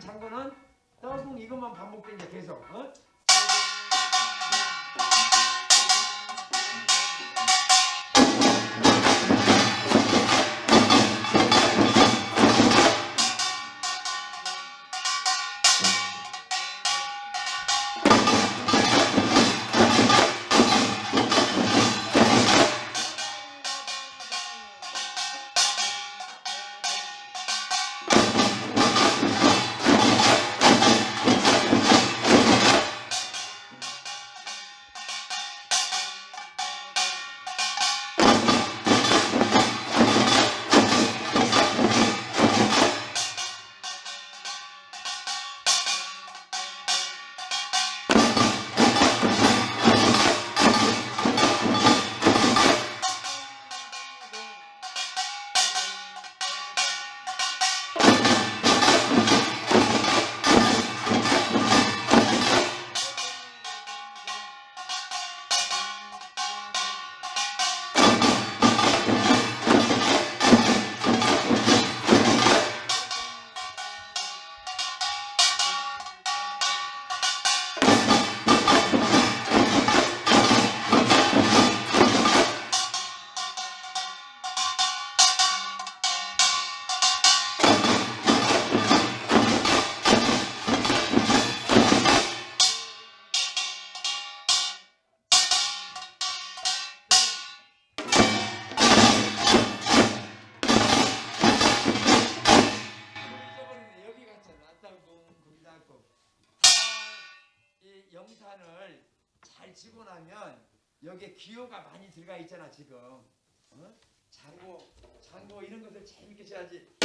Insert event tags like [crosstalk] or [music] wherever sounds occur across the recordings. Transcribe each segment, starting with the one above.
장거는 떡궁 이것만 반복된다 계속. 어? 기호가 많이 들어가 있잖아 지금. 어? 장고, 장고 이런 것을 재밌게 쳐야지.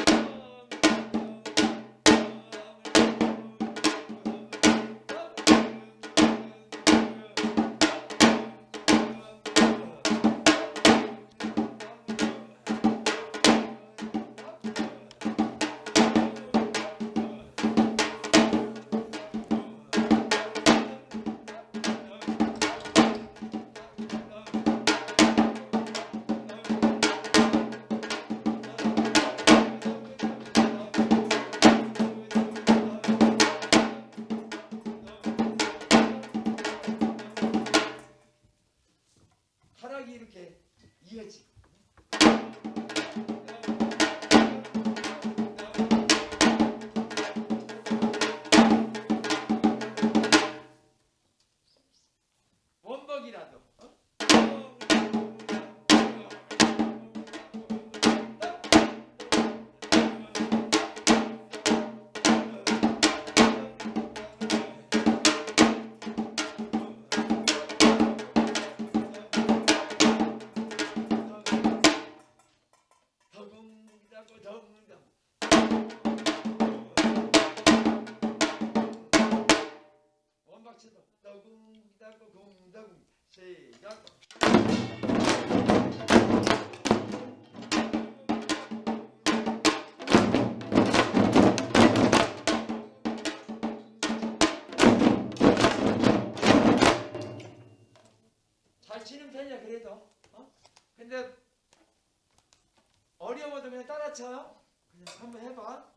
어려워도 그냥 한번 해봐.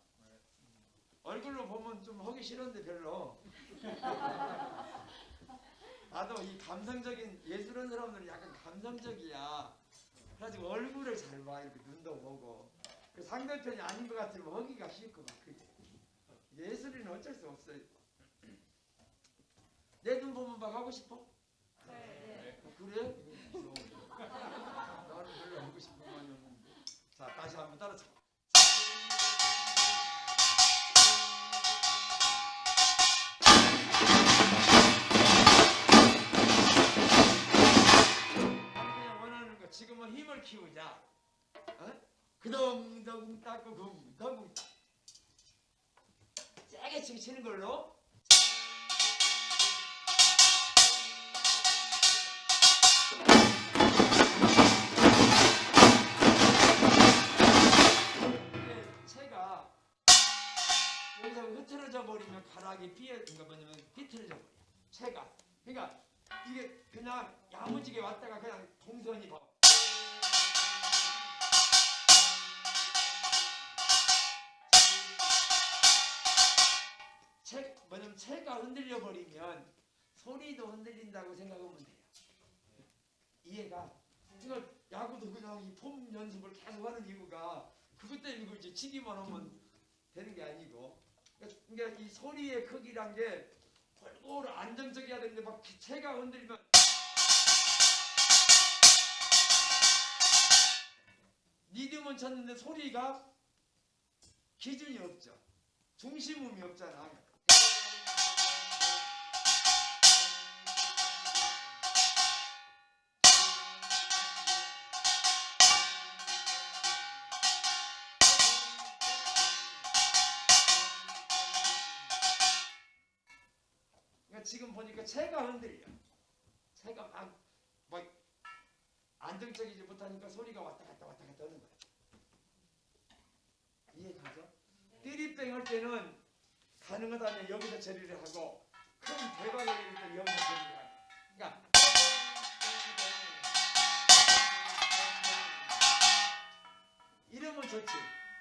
얼굴로 보면 좀 하기 싫은데 별로. [laughs] 나도 이 감성적인 예술하는 사람들은 약간 감성적이야. 그래가지고 얼굴을 잘 봐. 이렇게 눈도 보고. 그 상대편이 아닌 것 같으면 하기가 싫고 막 그래. 예술인은 어쩔 수 없어요. 내 눈 보면 막 하고 싶어? 네. 어, 그래? 그덩덩 닦고 궁덩 세게 치고 치는 걸로. 여기서 흐트러져 버리면 가락이 삐어 그러니까 뭐냐면 삐뚤어져 버려. 채가. 그러니까 이게 그냥 야무지게 왔다가 체, 뭐냐면 체가 흔들려 버리면 소리도 흔들린다고 생각하면 돼요. 이해가? 그러니까 야구도 그냥 이 폼 연습을 계속 하는 이유가 그것 때문에 이제 치기만 하면 되는 게 아니고 그러니까 이 소리의 크기란 게 골고루 안정적이어야 되는데 막 체가 흔들리면 리듬은 쳤는데 소리가 기준이 없죠. 중심음이 없잖아. 지금 보니까 체가 흔들려. 체가 막, 막 안정적이지 못하니까 소리가 왔다 갔다 왔다 갔다 하는 거야. 이해가죠? 띠리뺑 할 때는 가능하다면 여기서 처리를 하고 큰 대박을 내릴 때 여기서 처리를 하고 그러니까 이러면 좋지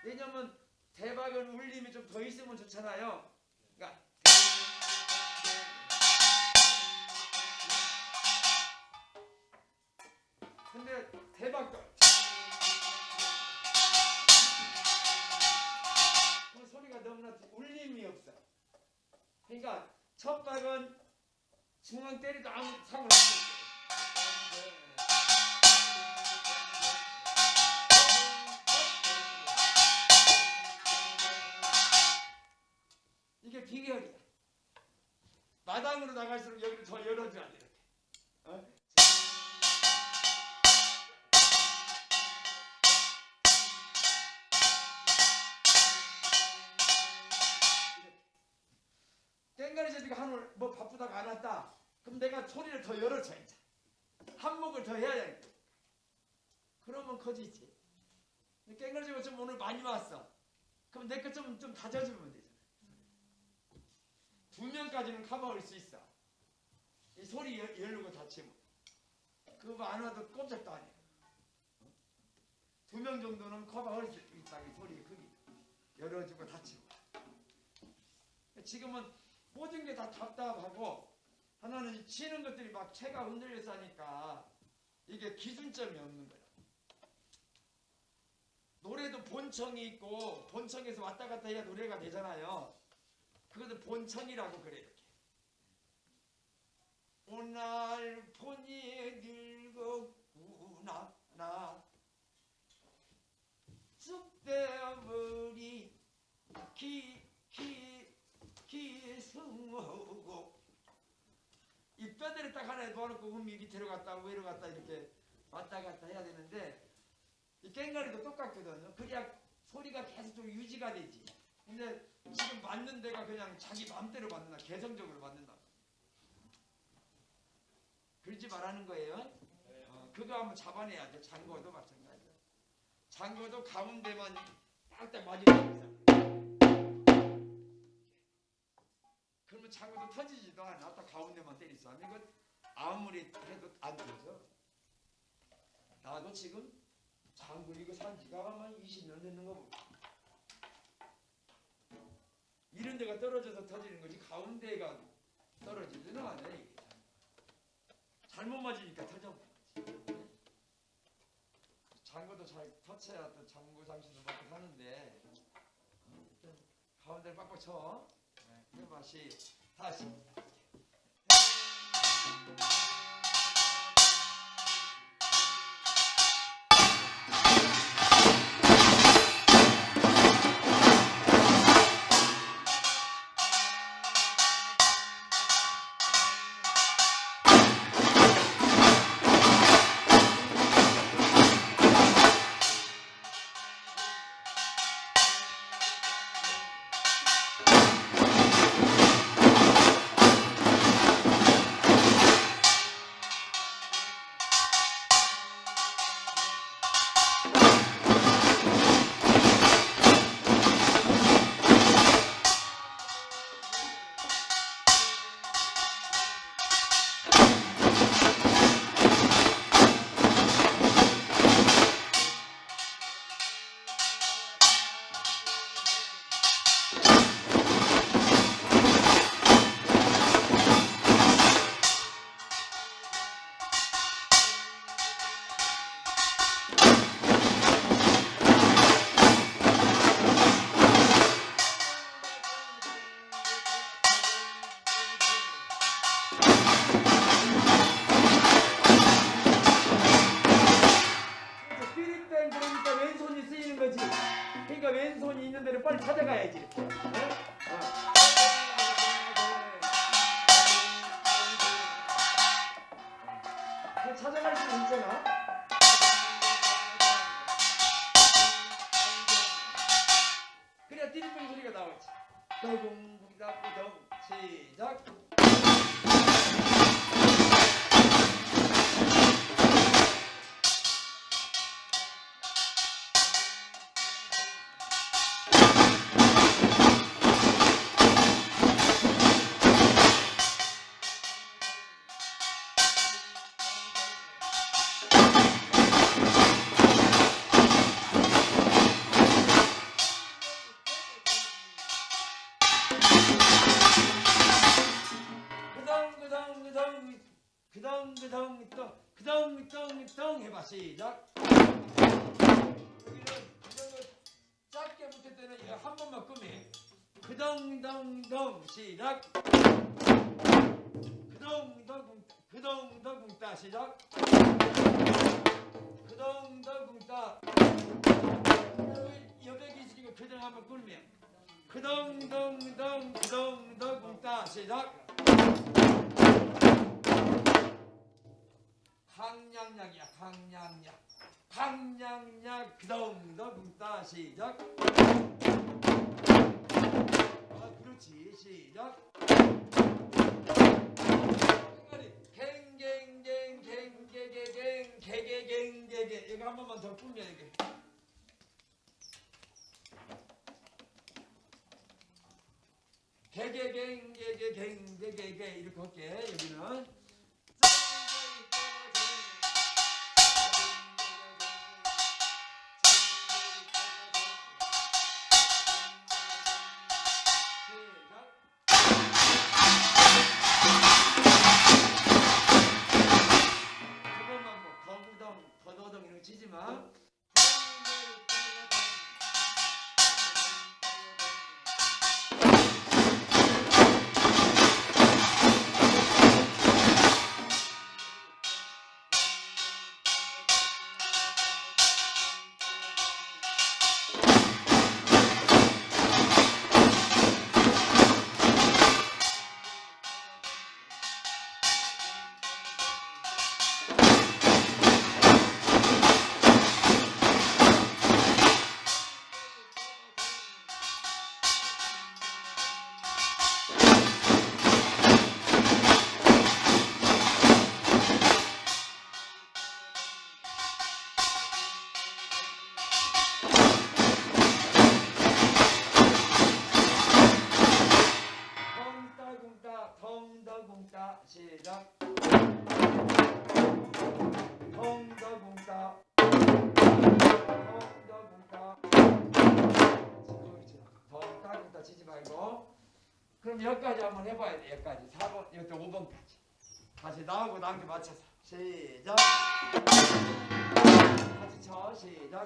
왜냐면 대박은 울림이 좀 더 있으면 좋잖아요 대박도 그 소리가 너무나 울림이 없어. 그러니까 첫 박은 중앙 때리도 아무 상관없어. 이게 비결이야. 마당으로 나갈수록 여기를 더 열어줘야 돼. 이렇게. 어? 제비가 한올 뭐 바쁘다가 안 왔다. 그럼 내가 소리를 더 열어줘 이제. 한목을 더 해야 돼. 그러면 커지지. 제비가 좀 오늘 많이 왔어. 그럼 내 거 좀 좀 다져주면 되잖아. 두 명까지는 커버할 수 있어. 이 소리 열, 열고 닫히면. 그거 안 와도 꼼짝도 안 해. 두 명 정도는 커버할 수 있다. 이 소리 크기. 열어주고 닫히고. 지금은 모든 게 다 답답하고 하나는 치는 것들이 막 체가 흔들려서 하니까 이게 기준점이 없는 거야. 노래도 본청이 있고 본청에서 왔다 갔다 해야 노래가 되잖아요. 그것도 본청이라고 그래 이렇게. 오늘 본이 늙었구나 나 쑥대머리 기기 기승하고 이 뼈대를 딱 하나에 놓아놓고 음이 밑으로 갔다 위로 갔다 이렇게 왔다 갔다 해야 되는데 이 깽가리도 똑같거든요. 그래야 소리가 계속 좀 유지가 되지. 근데 지금 맞는 데가 그냥 자기 마음대로 맞는다. 개성적으로 맞는다. 그러지 말라는 거예요. 어, 그거 한번 잡아내야 돼. 장거도 마찬가지야. 장거도 가운데만 딱딱 맞으면 그러면 장구도 터지지도 않아. 딱 가운데만 이건 아무리 해도 안 터져. 나도 지금 장구 이거 산 지가 아마 20년 됐는 거 보다. 이런 데가 떨어져서 터지는 거지 가운데가 떨어지지는 않아 이게. 잘못 맞으니까 터져. 장구도 잘 터쳐야 또 장구 장신을 받고 사는데 어, 가운데를 빡빡 쳐. 그 맛이 다시 시작. 그덩 덩 그덩 덩따 시작. 그덩 덩따. 여기 여백이 지금 그덩 한번 끌면. 그덩 덩덩 그덩 덩따 시작. 강량약이야 강량약 강량약 그덩덩따 시작 아 그렇지 시작 갱갱갱갱갱갱갱 개개갱개개 이거 한 번만 더 풀면 이게 개개갱개개갱개개개 이렇게 할게 여기는 4번 이것도 5번까지. 다시 나하고 나한테 맞춰서. 시작. 같이 쳐. 시작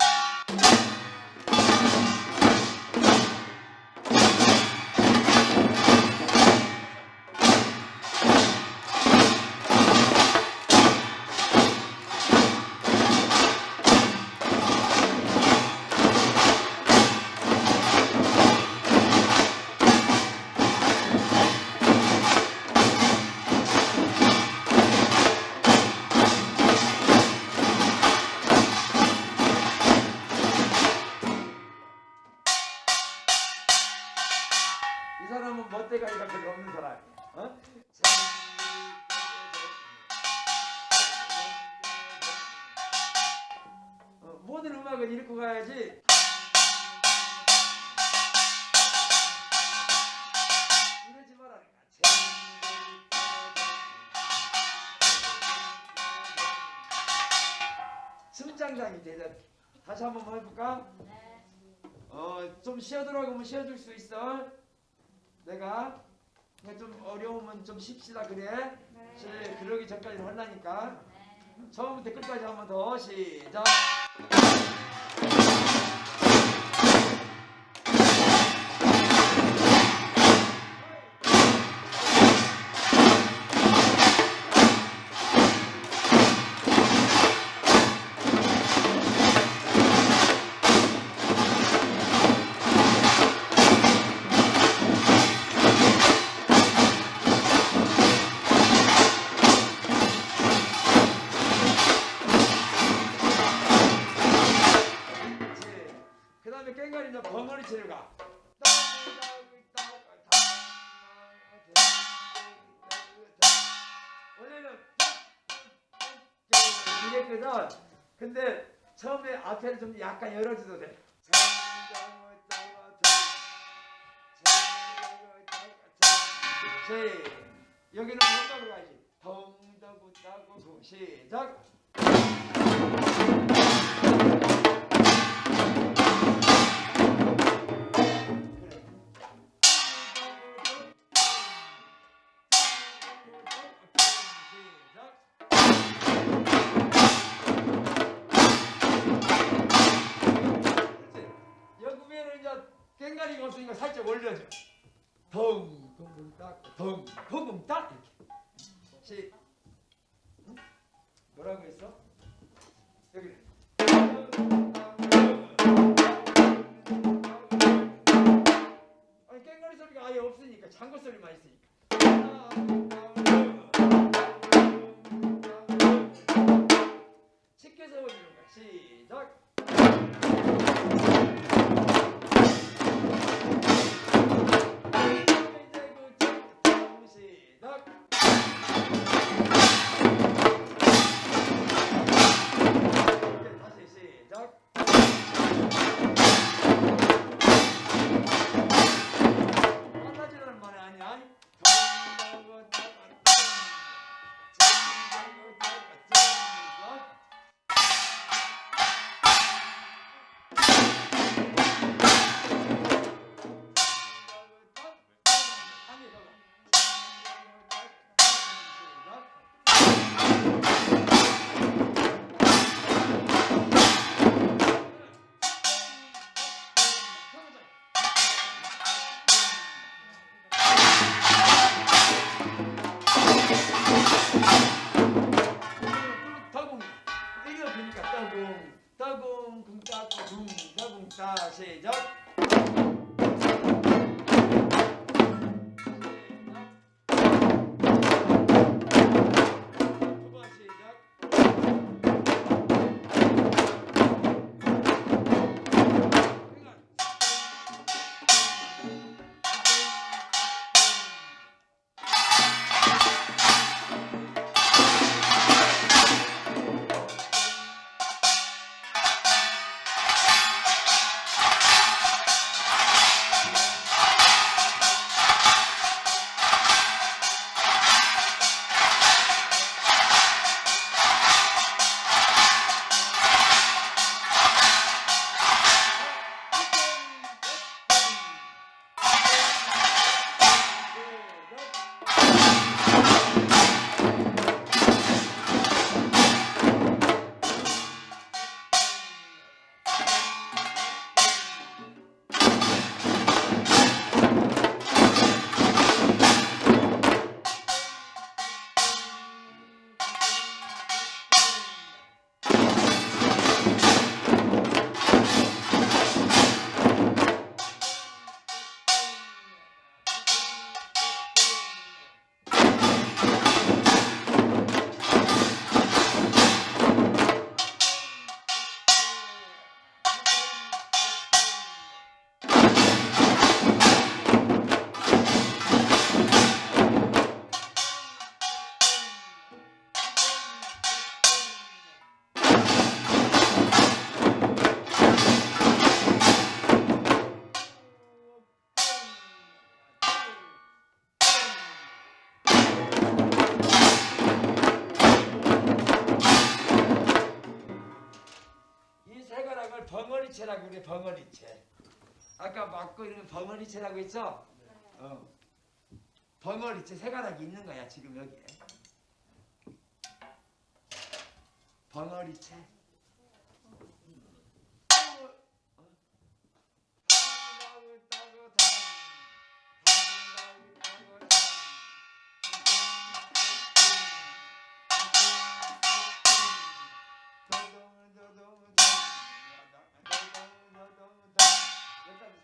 어? 어, 모든 음악은 읽고 가야지. 이러지 말라니까. 승장장이 되자. 다시 한번 해볼까? 어, 좀 쉬어들어가면 뭐 쉬어줄 수 있어. 내가 그냥 좀 어려우면 좀 쉽시다 그래. 시, 그러기 전까지 할라니까. 처음부터 끝까지 한 번 더 시작. 앞에를 좀 약간 열어줘도 돼. 시 여기는 뭔가로 가야지. 덩덩구 따고 시작. 깽가리가 없으니까 살짝 올려줘. 덩, 덩, 딱, 덩, 덩, 딱 이렇게. 시. 응? 뭐라고 했어? 여기. 아니 깽가리 소리가 아예 없으니까 장구 소리만 있으니까. 시켜 그래 벙어리채 아까 막고 있는 벙어리채라고 했죠? 어. 벙어리채 세가락이 있는 거야 지금 여기에 벙어리채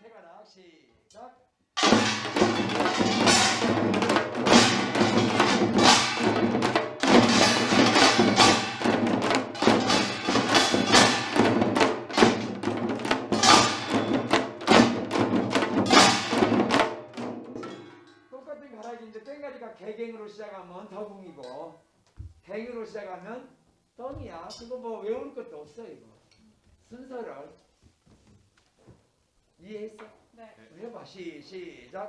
세가락 시작 똑같은 가락인데 땡가리가 개갱으로 시작하면 더궁이고 갱으로 시작하면 덩이야. 그거 뭐 외울 것도 없어 이거. 순서를 이해했어? 네. 우리 해봐. 시 시작.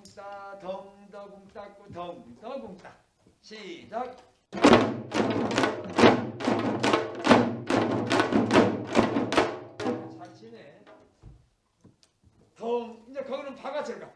덩더궁따 덩더궁따고 덩더궁따. 시작. 잘 치네. 덩 이제 거기는 바가지로 가